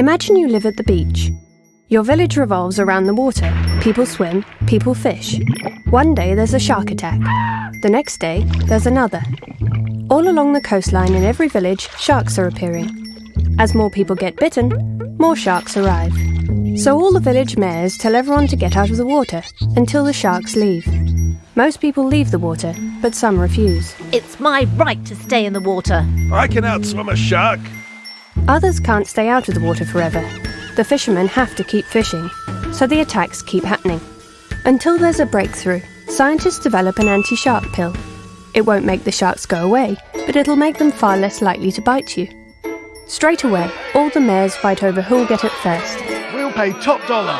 Imagine you live at the beach. Your village revolves around the water. People swim, people fish. One day there's a shark attack. The next day there's another. All along the coastline in every village, sharks are appearing. As more people get bitten, more sharks arrive. So all the village mayors tell everyone to get out of the water until the sharks leave. Most people leave the water, but some refuse. It's my right to stay in the water. I can outswim a shark. Others can't stay out of the water forever. The fishermen have to keep fishing, so the attacks keep happening. Until there's a breakthrough, scientists develop an anti shark pill. It won't make the sharks go away, but it'll make them far less likely to bite you. Straight away, all the mayors fight over who'll get it first. We'll pay top dollar.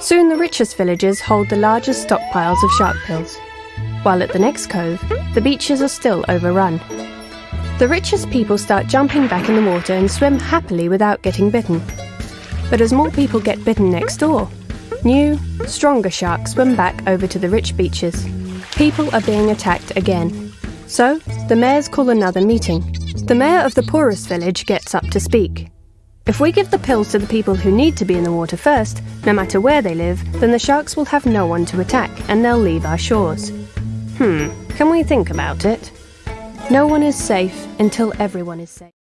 Soon the richest villagers hold the largest stockpiles of shark pills, while at the next cove, the beaches are still overrun. The richest people start jumping back in the water and swim happily without getting bitten. But as more people get bitten next door, new, stronger sharks swim back over to the rich beaches. People are being attacked again. So, the mayors call another meeting. The mayor of the poorest village gets up to speak. If we give the pills to the people who need to be in the water first, no matter where they live, then the sharks will have no one to attack and they'll leave our shores. Hmm, can we think about it? No one is safe until everyone is safe.